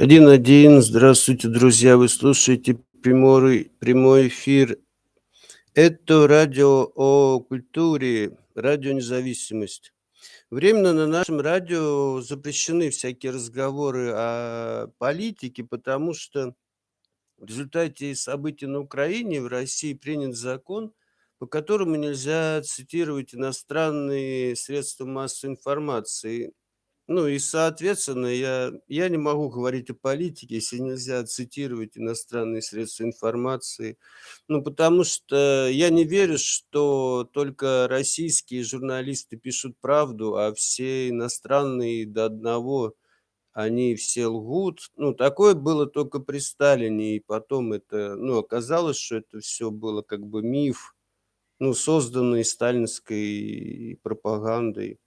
1-1. Здравствуйте, друзья! Вы слушаете прямой прямой эфир. Это радио о культуре, радио "Независимость". Временно на нашем радио запрещены всякие разговоры о политике, потому что в результате событий на Украине в России принят закон, по которому нельзя цитировать иностранные средства массовой информации. Ну и, соответственно, я я не могу говорить о политике, если нельзя цитировать иностранные средства информации. Ну, потому что я не верю, что только российские журналисты пишут правду, а все иностранные до одного, они все лгут. Ну, такое было только при Сталине, и потом это, ну, оказалось, что это всё было как бы миф, ну, созданный сталинской пропагандой.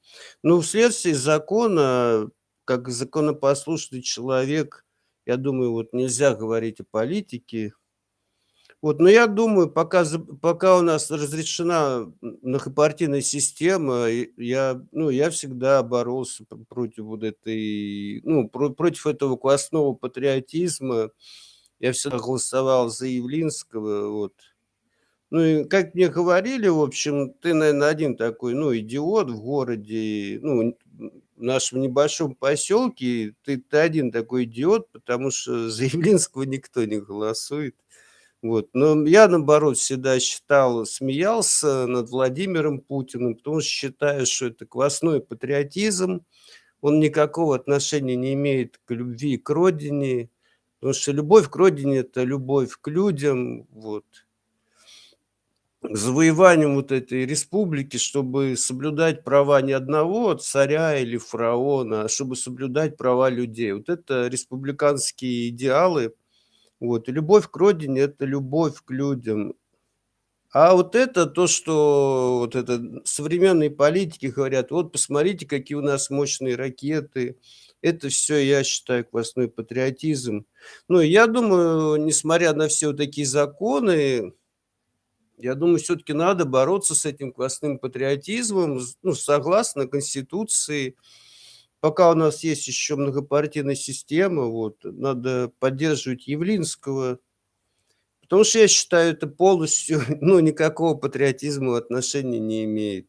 Ну, вследствие закона, как законопослушный человек, я думаю, вот нельзя говорить о политике. Вот, но я думаю, пока пока у нас разрешена многопартийная система, я, ну, я всегда боролся против вот этой, ну, про против этого квасного патриотизма. Я всегда голосовал за Явлинского, вот. Ну и как мне говорили, в общем, ты, наверно, один такой, ну, идиот в городе, ну, в нашем небольшом поселке. Ты ты один такой идиот, потому что за Явлинского никто не голосует. Вот, но я, наоборот, всегда считал, смеялся над Владимиром Путиным, потому что считаю, что это квасной патриотизм. Он никакого отношения не имеет к любви к родине, потому что любовь к родине- это любовь к людям, вот. К завоеванию вот этой республики, чтобы соблюдать права не одного царя или фараона, а чтобы соблюдать права людей. Вот это республиканские идеалы. Вот, и любовь к родине- это любовь к людям. А вот это то, что вот это современные политики говорят: "Вот посмотрите, какие у нас мощные ракеты". Это всё, я считаю, квасной патриотизм. Ну, я думаю, несмотря на все вот такие законы, я думаю, всё-таки надо бороться с этим квасным патриотизмом, ну, согласно Конституции. Пока у нас есть еще многопартийная система, вот, надо поддерживать Явлинского. Потому что я считаю, это полностью, ну, никакого патриотизма отношения не имеет.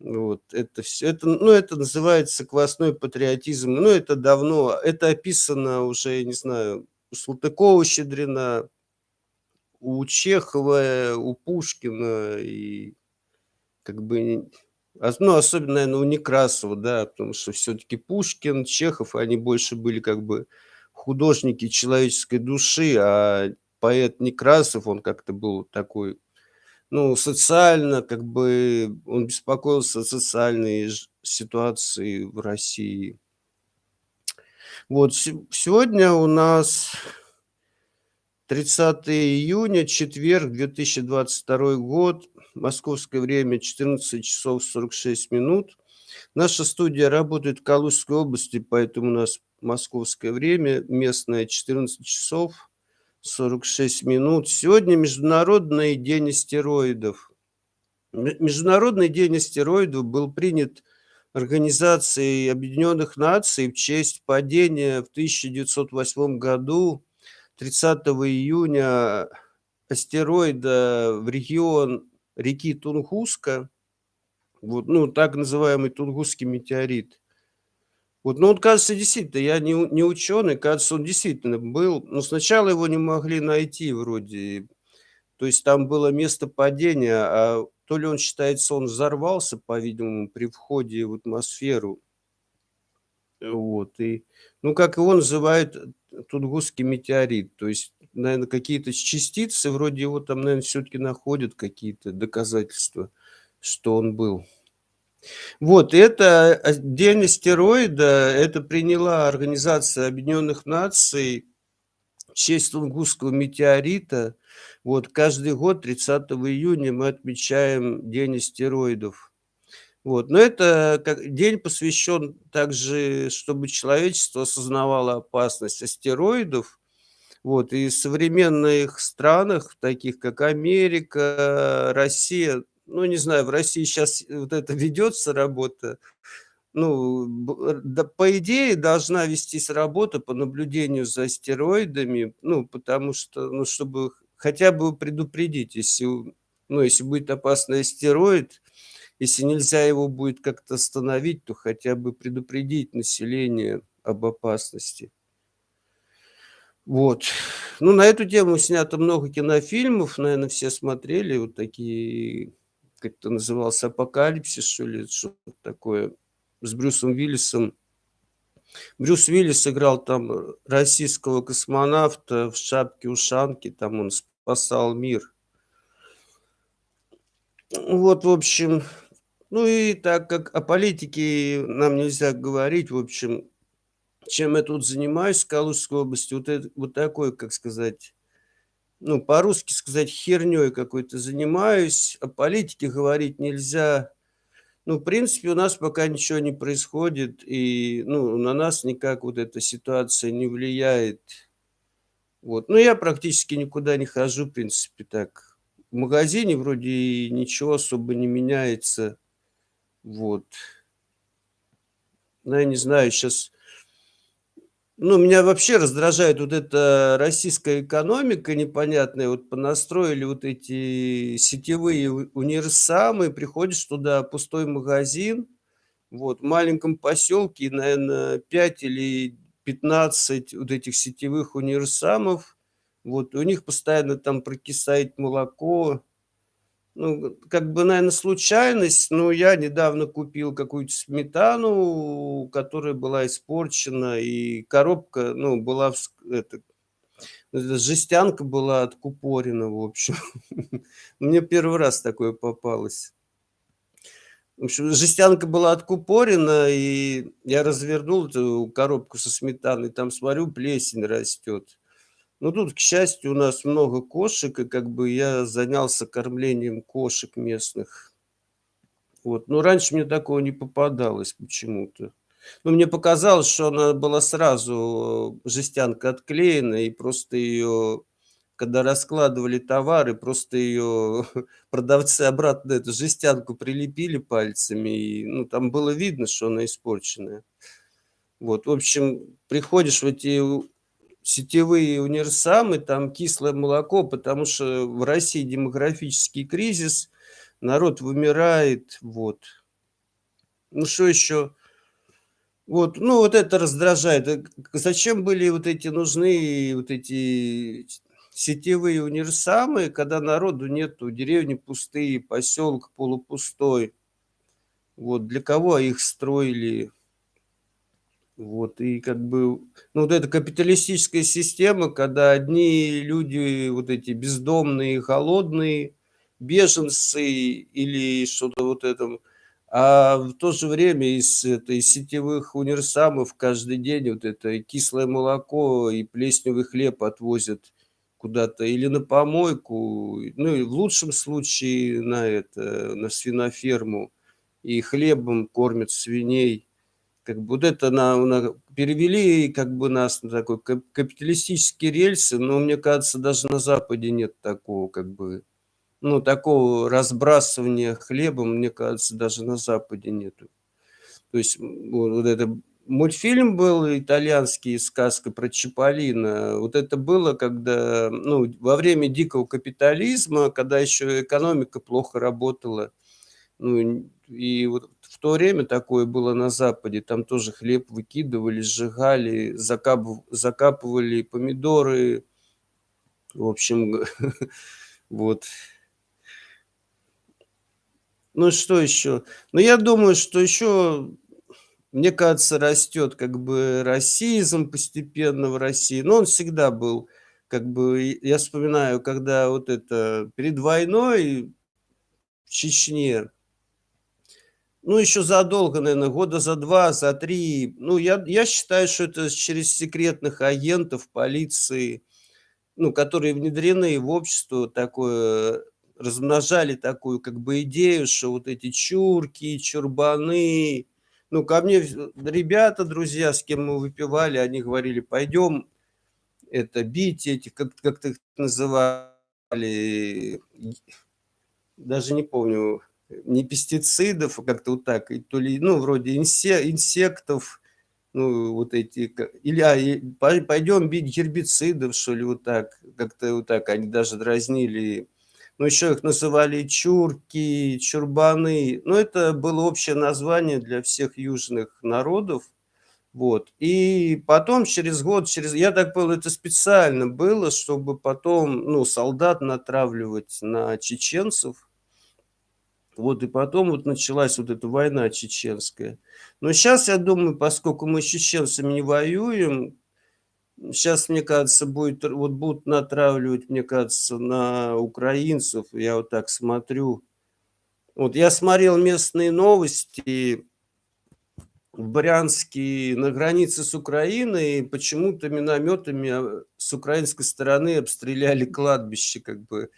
Вот, это всё, это, ну, это называется квасной патриотизм. Ну, это давно, это описано уже, я не знаю, у Салтыкова-Щедрина, у Чехова, у Пушкина и как бы, ну, особенно, наверно, у Некрасова, да, потому что всё-таки Пушкин, Чехов, они больше были как бы художники человеческой души, а поэт Некрасов, он как-то был такой, ну, социально, как бы, он беспокоился о социальной ситуации в России. Вот, се сегодня у нас 30 июня, четверг, 2022 год. Московское время 14 часов 46 минут. Наша студия работает в Калужской области, поэтому у нас московское время местное 14 часов 46 минут. Сегодня Международный день астероидов. Ме Международный день астероидов был принят Организацией Объединенных Наций в честь падения в 1908 году, 30 июня, астероида в регион реки Тунгуска. Вот, ну, так называемый Тунгусский метеорит. Вот, ну, он, кажется, действительно, я не не ученый, кажется, он действительно был, но сначала его не могли найти вроде. То есть там было место падения, а то ли он считается, он взорвался, по-видимому, при входе в атмосферу. Вот, и, ну, как его называют, Тунгусский метеорит. То есть, наверно, какие-то частицы, вроде его там, наверно, всё-таки находят, какие-то доказательства, что он был. Вот, это, день астероида, это приняла Организация Объединенных Наций в честь Тунгусского метеорита. Вот, каждый год 30 июня мы отмечаем день астероидов. Вот, но это как день посвящен также, чтобы человечество осознавало опасность астероидов. Вот, и в современных странах, таких как Америка, Россия, ну, не знаю, в России щас вот это ведется работа, ну, да, по идее, должна вестись работа по наблюдению за астероидами, ну, потому что, ну, чтобы хотя бы предупредить, если, ну, если будет опасный астероид, если нельзя его будет как-то остановить, то хотя бы предупредить население об опасности. Вот. Ну, на эту тему снято много кинофильмов, наверно, все смотрели. Вот такие, как это назывался, "Апокалипсис", что ли, что-то такое, с Брюсом Уиллисом. Брюс Уиллис играл там, российского космонавта в шапке-ушанке, там он спасал мир. Вот, в общем, ну и так как о политике нам нельзя говорить, в общем, чем я тут занимаюсь в Калужской области, вот это вот такой, как сказать, ну, по-русски сказать, херней какой-то занимаюсь. О политике говорить нельзя. Ну, в принципе, у нас пока ничего не происходит, и, ну, на нас никак вот эта ситуация не влияет. Вот. Ну, я практически никуда не хожу, в принципе, так. В магазине вроде ничего особо не меняется. Вот. Ну, я не знаю, сейчас ну, меня вообще раздражает вот эта российская экономика непонятная. Вот понастроили вот эти сетевые универсамы, приходишь туда, пустой магазин, вот, в маленьком поселке, наверно, 5 или 15 вот этих сетевых универсамов. Вот, у них постоянно там прокисает молоко. Ну, как бы, наверно, случайность, но я недавно купил какую-то сметану, которая была испорчена, и коробка, ну, была это, эта жестянка была откупорена, в общем. Мне 1 раз такое попалось. В общем, жестянка была откупорена, и я развернул эту коробку со сметаной, там смотрю, плесень растет. Ну, тут, к счастью, у нас много кошек, и как бы я занялся кормлением кошек местных. Вот, но раньше мне такого не попадалось почему-то. Ну, мне показалось, что она была сразу, жестянка отклеена, и просто её, когда раскладывали товары, просто её продавцы обратно эту жестянку прилепили пальцами, и, ну, там было видно, что она испорченная. Вот, в общем, приходишь в эти сетевые универсамы, там кислое молоко, потому что в России демографический кризис, народ вымирает, вот. Ну, что еще? Вот, ну, вот это раздражает. Э, зачем были вот эти нужны, вот эти сетевые универсамы, когда народу нету, деревни пустые, поселок полупустой? Вот, для кого их строили? Вот, и как бы, ну, вот эта капиталистическая система, когда одни люди, вот эти бездомные, голодные, беженцы или что-то вот это, а в то же время из этой сетевых универсамов каждый день вот это кислое молоко и плесневый хлеб отвозят куда-то или на помойку, ну, и в лучшем случае на это, на свиноферму, и хлебом кормят свиней. Как бы вот это на на перевели как бы нас на такой кап капиталистические рельсы, но мне кажется, даже на Западе нет такого как бы, ну, такого разбрасывания хлебом, мне кажется, даже на Западе нету. То есть, м, вот это мультфильм был итальянский "Сказка про Чиполлино". Вот это было, когда, ну, во время дикого капитализма, когда еще экономика плохо работала. Ну, и вот в то время такое было на Западе. Там тоже хлеб выкидывали, сжигали, закапыв закапывали помидоры. В общем, вот. Ну, что еще? Ну, я думаю, что еще, мне кажется, растет как бы расизм постепенно в России, но он всегда был. Как бы я вспоминаю, когда вот это перед войной в Чечне ну, еще задолго, наверно, года за 2, за 3. Ну, я я считаю, что это через секретных агентов полиции, ну, которые внедрены в общество, такое, размножали такую как бы идею, что вот эти чурки, чурбаны. Ну, ко мне ребята, друзья, с кем мы выпивали, они говорили: "Пойдем это бить этих", как как-то их называли, даже не помню. Не пестицидов, а как-то вот так, и то ли, ну, вроде инсе, инсектов, ну, вот эти, или а, пойдем бить гербицидов, что ли, вот так, как-то вот так, они даже дразнили. Ну, еще их называли чурки, чурбаны, ну, это было общее название для всех южных народов, вот. И потом через год, через, я так понял, это специально было, чтобы потом, ну, солдат натравливать на чеченцев. Вот, и потом вот началась вот эта война чеченская. Но сейчас, я думаю, поскольку мы с чеченцами не воюем, сейчас, мне кажется, будет, вот будут натравливать, мне кажется, на украинцев. Я вот так смотрю. Вот я смотрел местные новости, в Брянске на границе с Украиной почему-то минометами а, с украинской стороны обстреляли кладбище, как бы,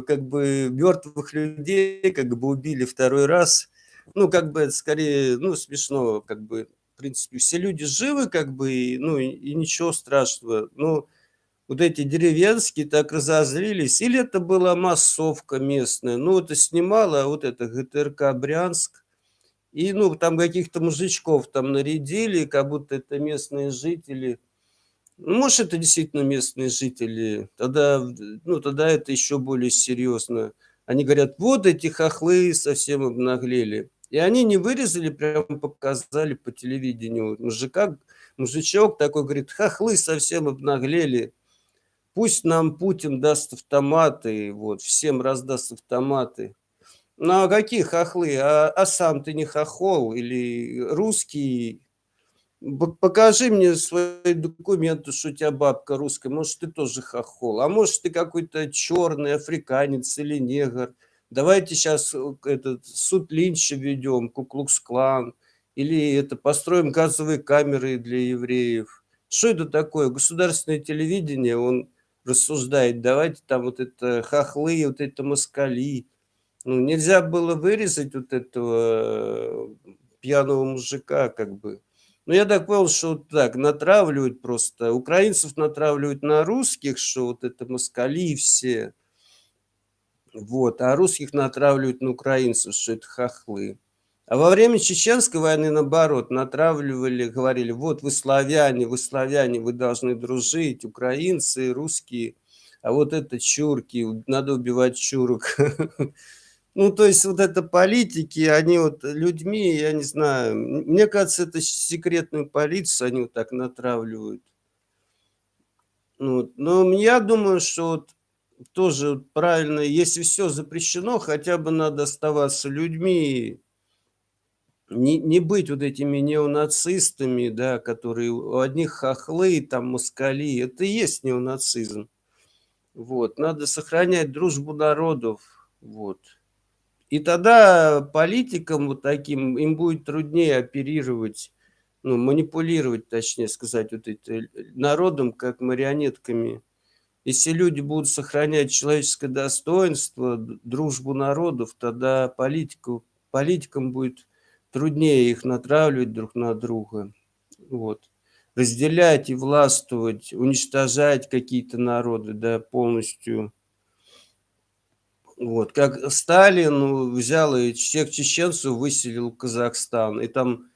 как бы мертвых людей как бы убили второй раз. Ну, как бы это скорее, ну, смешно, как бы, в принципе, все люди живы, как бы, и, ну, и, ничего страшного. Ну, вот эти деревенские так разозлились, или это была массовка местная, ну, это снимала вот это ГТРК Брянск, и, ну, там каких-то мужичков там нарядили, как будто это местные жители. Ну, может, это действительно местные жители. Тогда, ну, тогда это еще более серьезно. Они говорят, вот эти хохлы совсем обнаглели. И они не вырезали, прям показали по телевидению. Мужика, мужичок такой говорит, хохлы совсем обнаглели. Пусть нам Путин даст автоматы, вот, всем раздаст автоматы. Ну, а какие хохлы? А, а сам ты не хохол или русский? Покажи мне свои документы, что у тебя бабка русская. Может, ты тоже хохол. А может, ты какой-то черный африканец или негр. Давайте сейчас э, этот суд Линча ведем, Куклукс-клан. Или это построим газовые камеры для евреев. Что это такое? Государственное телевидение, он рассуждает, давайте там вот это хохлы, вот это москали. Ну, нельзя было вырезать вот этого э, пьяного мужика, как бы. Ну, я так понял, что вот так натравливают просто. Украинцев натравливают на русских, что вот это москали все. Вот, а русских натравливают на украинцев, что это хохлы. А во время Чеченской войны, наоборот, натравливали, говорили, вот вы славяне, вы славяне, вы должны дружить, украинцы, русские, а вот это чурки, надо убивать чурок. Ну, то есть вот это политики, они вот людьми, я не знаю, мне кажется, это секретную полицию они вот так натравливают. Ну, но я думаю, что вот тоже правильно, если все запрещено, хотя бы надо оставаться людьми, не, не быть вот этими неонацистами, да, которые у одних хохлы, там, москали, это и есть неонацизм. Вот, надо сохранять дружбу народов, вот. И тогда политикам вот таким, им будет труднее оперировать, ну, манипулировать, точнее сказать, вот это, народом, как марионетками. Если люди будут сохранять человеческое достоинство, дружбу народов, тогда политику, политикам будет труднее их натравливать друг на друга. Вот. Разделять и властвовать, уничтожать какие-то народы, да, полностью вот, как Сталин взял и всех чеченцев выселил в Казахстан, и там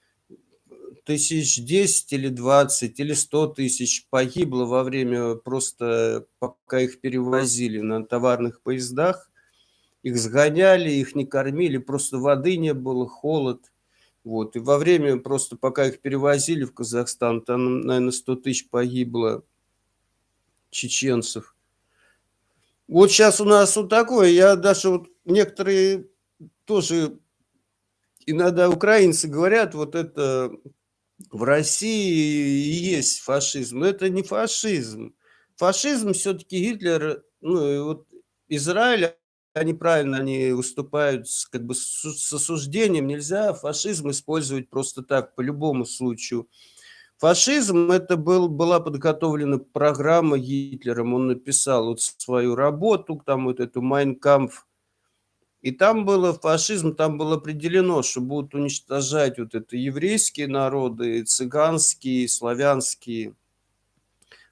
тысяч десять или двадцать или сто тысяч погибло во время просто, пока их перевозили на товарных поездах, их сгоняли, их не кормили, просто воды не было, холод. Вот, и во время, просто пока их перевозили в Казахстан, там, наверное, 100 тысяч погибло чеченцев. Вот сейчас у нас вот такое, я даже вот некоторые тоже иногда украинцы говорят, вот это в России есть фашизм. Но это не фашизм. Фашизм все-таки Гитлер, ну вот Израиль, они правильно, они выступают с, как бы с осуждением. Нельзя фашизм использовать просто так, по любому случаю. Фашизм – это был, была подготовлена программа Гитлером. Он написал вот свою работу, там вот эту «Майнкампф». И там было фашизм, там было определено, что будут уничтожать вот это еврейские народы, цыганские, славянские.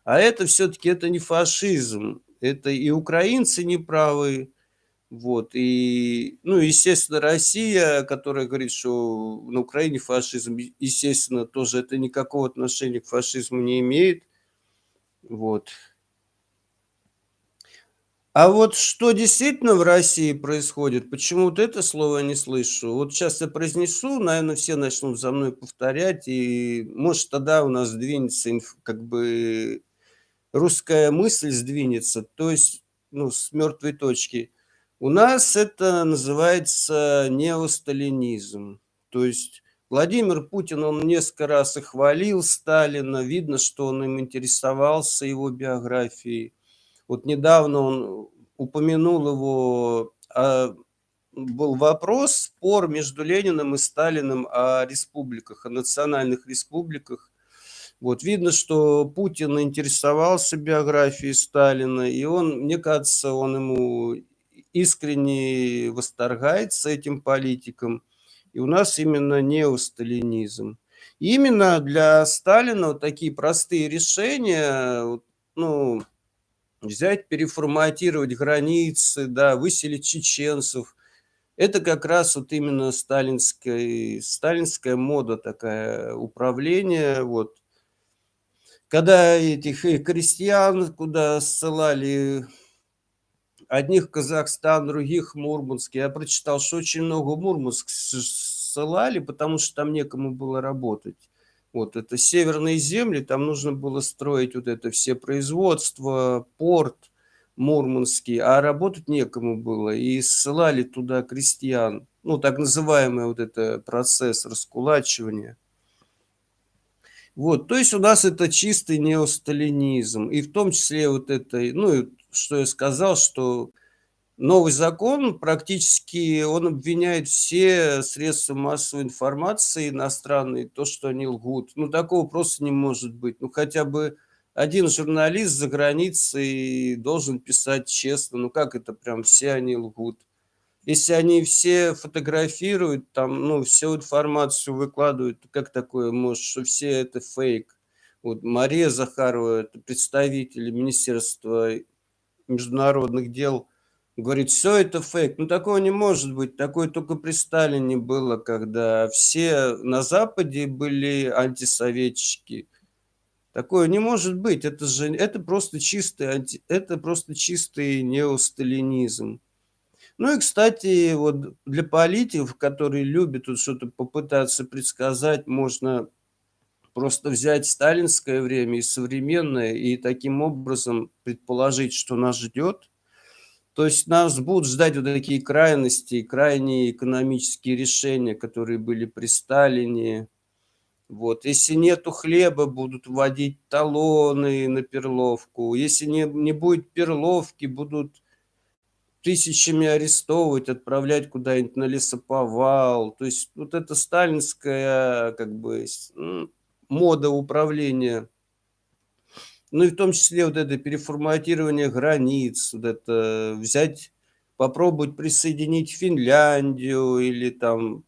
А это все-таки это не фашизм. Это и украинцы неправы, Вот и, ну, естественно, Россия, которая говорит, что на Украине фашизм, естественно, тоже это никакого отношения к фашизму не имеет. Вот. А вот что действительно в России происходит, почему вот это слово я не слышу? Вот щас я произнесу, наверно, все начнут за мной повторять, и, может, тогда у нас сдвинется как бы русская мысль сдвинется, то есть, ну, с мертвой точки. У нас это называется неосталинизм. То есть Владимир Путин, он несколько раз и хвалил Сталина, видно, что он им интересовался, его биографией. Вот недавно он упомянул его, а, был вопрос, спор между Лениным и Сталиным о республиках, о национальных республиках. Вот видно, что Путин интересовался биографией Сталина, и он, мне кажется, он ему искренне восторгается этим политиком. И у нас именно неосталинизм. Именно для Сталина вот такие простые решения, ну, взять, переформатировать границы, да, выселить чеченцев. Это как раз вот именно сталинская сталинская мода такая, управление, вот. Когда этих и крестьян куда ссылали, одних Казахстан, других Мурманск. Я прочитал, что очень много Мурманск ссылали, потому что там некому было работать. Вот это северные земли, там нужно было строить вот это все производства, порт мурманский, а работать некому было. И ссылали туда крестьян. Ну, так называемый вот это процесс раскулачивания. Вот, то есть у нас это чистый неосталинизм. И в том числе вот это, ну, что я сказал, что новый закон практически он обвиняет все средства массовой информации иностранные, то, что они лгут. Ну, такого просто не может быть. Ну, хотя бы один журналист за границей должен писать честно. Ну, как это прям все они лгут? Если они все фотографируют, там, ну, всю информацию выкладывают, как такое может, что все это фейк? Вот Мария Захарова, это представитель Министерства международных дел, говорит, все это фейк. Ну, такого не может быть. Такое только при Сталине было, когда все на Западе были антисоветчики. Такое не может быть. Это же это просто чистый, анти, это просто чистый неосталинизм. Ну и, кстати, вот для политиков, которые любят тут что-то попытаться предсказать, можно просто взять сталинское время и современное, и таким образом предположить, что нас ждет. То есть нас будут ждать вот такие крайности, крайние экономические решения, которые были при Сталине. Вот. Если нету хлеба, будут вводить талоны на перловку. Если не, не будет перловки, будут тысячами арестовывать, отправлять куда-нибудь на лесоповал. То есть вот это сталинская как бы мода управления. Ну и в том числе вот это переформатирование границ, вот это взять, попробовать присоединить Финляндию или там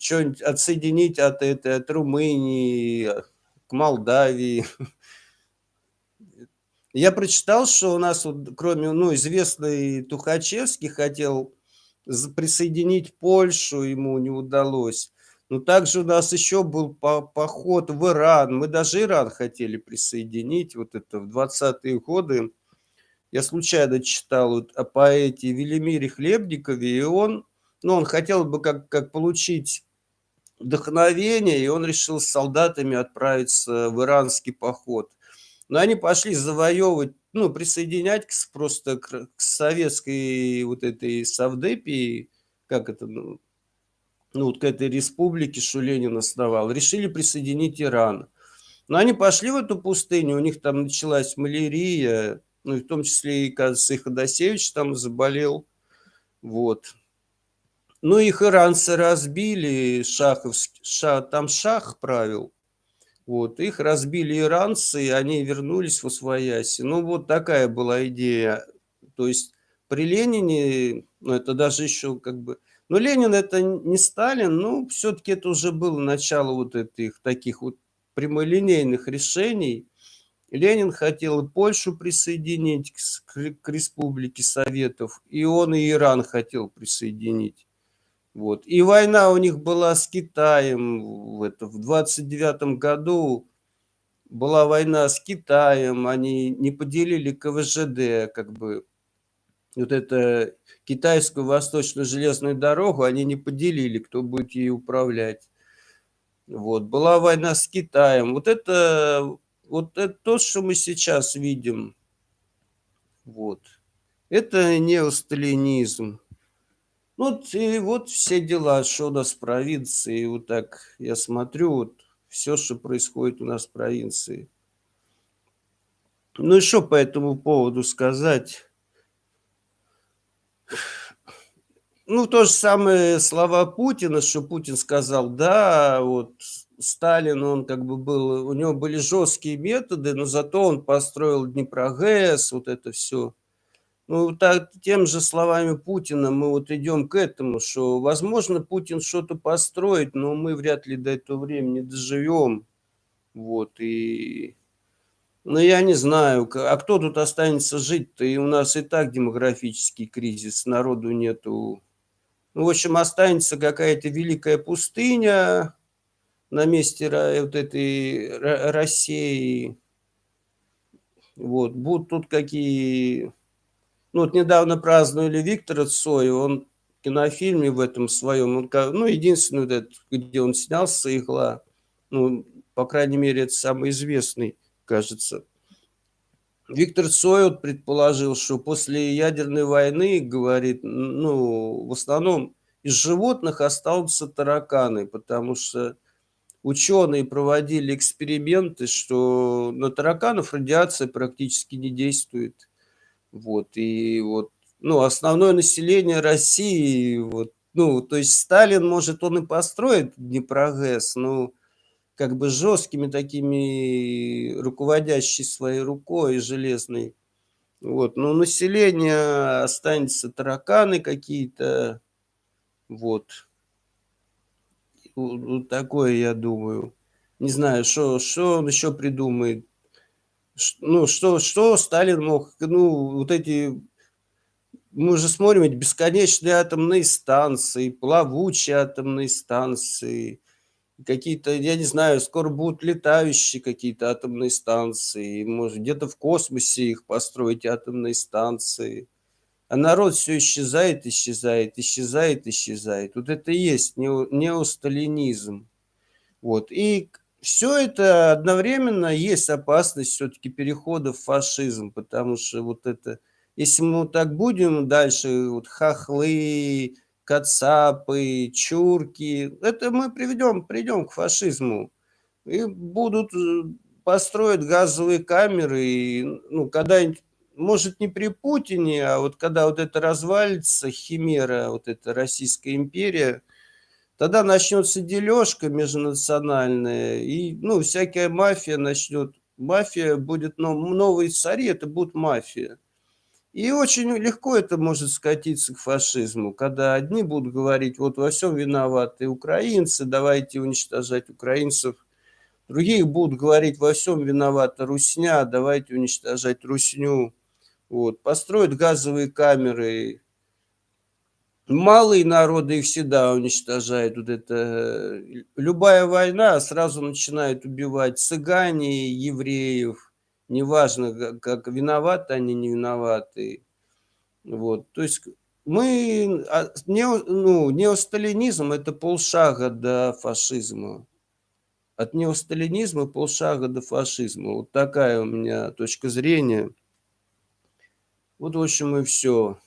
что-нибудь отсоединить от этой, от Румынии, к Молдавии. Я прочитал, что у нас, вот, кроме, ну, известный Тухачевский хотел присоединить Польшу, ему не удалось. Но также у нас еще был по поход в Иран. Мы даже Иран хотели присоединить, вот это в 20-е годы. Я случайно читал вот о поэте Велимире Хлебникове, и он, ну, он хотел бы как, как получить вдохновение, и он решил с солдатами отправиться в иранский поход. Но они пошли завоевывать, ну, присоединять к, просто к, к советской вот этой Савдепии, как это, ну, ну, вот к этой республике, что Ленин основал, решили присоединить Иран. Но они пошли в эту пустыню, у них там началась малярия, ну, и в том числе, и, кажется, и Ходосевич там заболел, вот. Ну, их иранцы разбили, шаховский, ша, там шах правил, вот, их разбили иранцы, и они вернулись в Освояси. Ну, вот такая была идея. То есть при Ленине, ну, это даже еще как бы... Но Ленин это не Сталин, но все-таки это уже было начало вот этих таких вот прямолинейных решений. Ленин хотел Польшу присоединить к, к Республике Советов, и он и Иран хотел присоединить. Вот. И война у них была с Китаем. В, это, в 29 году была война с Китаем, они не поделили КВЖД, как бы вот это китайскую восточную железную дорогу, они не поделили, кто будет ей управлять. Вот. Была война с Китаем. Вот это, вот это то, что мы сейчас видим. Вот. Это неосталинизм. Вот и вот все дела, что у нас в провинции. Вот так я смотрю, вот все, что происходит у нас в провинции. Ну и что по этому поводу сказать? Ну, то же самое слова Путина, что Путин сказал, да, вот Сталин, он как бы был, у него были жесткие методы, но зато он построил Днепрогэс, вот это все. Ну, так, тем же словами Путина мы вот идем к этому, что, возможно, Путин что-то построит, но мы вряд ли до этого времени доживем. Вот, и ну, я не знаю, а кто тут останется жить-то? И у нас и так демографический кризис, народу нету. Ну, в общем, останется какая-то великая пустыня на месте вот этой России. Вот, будут тут какие... Ну, вот недавно праздновали Виктора Цоя, он в кинофильме в этом своем, он, ну, единственный, вот этот, где он снялся, игла, ну, по крайней мере, это самый известный кажется. Виктор Цой предположил, что после ядерной войны, говорит, ну, в основном из животных останутся тараканы, потому что ученые проводили эксперименты, что на тараканов радиация практически не действует. Вот, и вот, ну, основное население России, вот, ну, то есть Сталин, может, он и построит Днепрогэс, но как бы жесткими такими, руководящей своей рукой железной. Вот, но население останется тараканы какие-то, вот. Вот такое, я думаю. Не знаю, что, что он еще придумает. Ну, что, что Сталин мог, ну, вот эти, мы же смотрим эти бесконечные атомные станции, плавучие атомные станции, какие-то, я не знаю, скоро будут летающие какие-то атомные станции, может, где-то в космосе их построить атомные станции. А народ все исчезает, исчезает, исчезает, исчезает. Вот это и есть неосталинизм. Вот. И все это одновременно есть опасность все-таки перехода в фашизм, потому что вот это, если мы так будем дальше, вот хохлы, кацапы, чурки. Это мы приведем, придем к фашизму. И будут, э, построить газовые камеры. И, ну, когда-нибудь, может, не при Путине, а вот когда вот это развалится, химера, вот эта Российская империя, тогда начнется дележка межнациональная, и, ну, всякая мафия начнет, мафия будет, ну, новые цари, это будет мафия. И очень легко это может скатиться к фашизму, когда одни будут говорить, вот во всем виноваты украинцы, давайте уничтожать украинцев. Другие будут говорить, во всем виновата русня, давайте уничтожать русню. Вот. Построят газовые камеры. Малые народы их всегда уничтожают. Вот это, любая война сразу начинает убивать цыгане, евреев, неважно, как виноваты они, не виноваты. Вот, то есть мы, а, не, ну, неосталинизм – это полшага до фашизма. От неосталинизма полшага до фашизма. Вот такая у меня точка зрения. Вот, в общем, и все.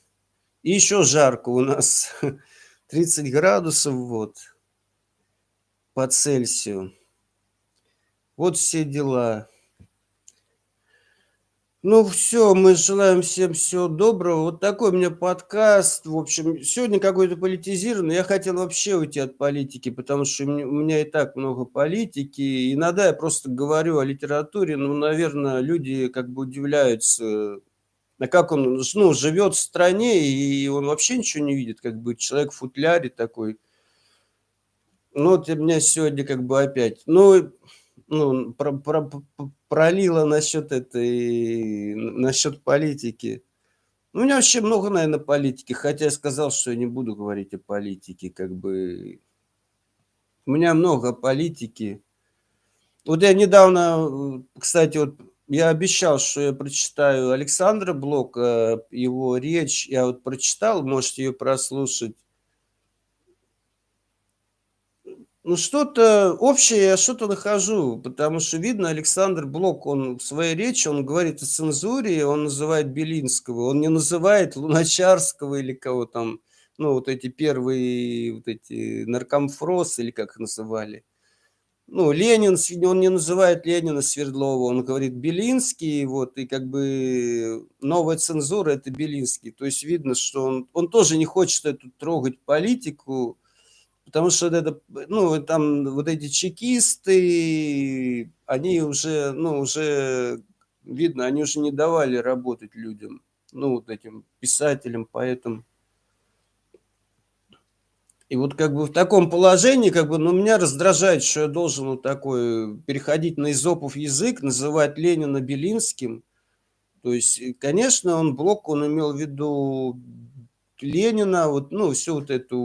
И еще жарко у нас. 30 градусов вот по Цельсию. Вот все дела. Ну все, мы желаем всем всего доброго. Вот такой у меня подкаст. В общем, сегодня какой-то политизированный. Я хотел вообще уйти от политики, потому что у меня и так много политики. Иногда я просто говорю о литературе, но, наверное, люди как бы удивляются, а как он ну, живет в стране, и он вообще ничего не видит, как бы человек в футляре такой. Ну вот у меня сегодня как бы опять. Ну, ну про, про, пролила насчет этой, насчет политики. Ну, у меня вообще много, наверное, политики, хотя я сказал, что я не буду говорить о политике, как бы. У меня много политики. Вот я недавно, кстати, вот я обещал, что я прочитаю Александра Блока, его речь. Я вот прочитал, можете ее прослушать. Ну, что-то общее я что-то нахожу, потому что видно, Александр Блок, он в своей речи, он говорит о цензуре, он называет Белинского, он не называет Луначарского или кого там, ну, вот эти первые, вот эти наркомфросы или как их называли ну, Ленин, он не называет Ленина Свердлова, он говорит Белинский, вот, и как бы новая цензура – это Белинский. То есть видно, что он, он тоже не хочет эту трогать политику, потому что это, ну, там вот эти чекисты, они уже, ну, уже, видно, они уже не давали работать людям, ну, вот этим писателям, поэтому и вот как бы в таком положении, как бы, ну, меня раздражает, что я должен вот такой переходить на изопов язык, называть Ленина Белинским. То есть, конечно, он Блок, он имел в виду Ленина, вот, ну, всю вот эту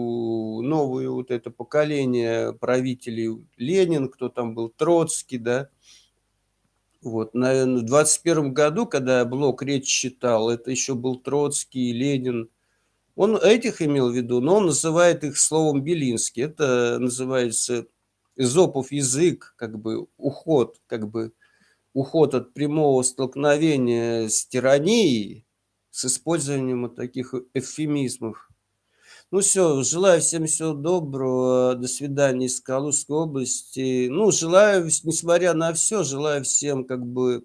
новую вот это поколение правителей Ленин, кто там был, Троцкий, да. Вот, наверное, в 21 году, когда Блок речь читал, это еще был Троцкий, Ленин, он этих имел в виду, но он называет их словом Белинский. Это называется Эзопов язык, как бы уход, как бы уход от прямого столкновения с тиранией, с использованием вот таких эвфемизмов. Ну все, желаю всем всего доброго, до свидания из Калужской области. Ну, желаю, несмотря на все, желаю всем как бы,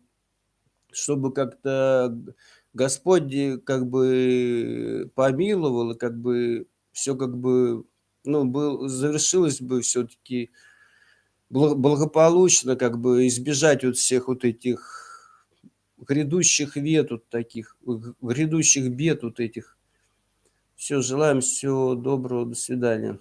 чтобы как-то Господь как бы помиловал, и как бы все как бы, ну, был, завершилось бы все-таки благополучно, как бы избежать вот всех вот этих грядущих бед вот таких, грядущих бед вот этих. Все, желаем всего доброго, до свидания.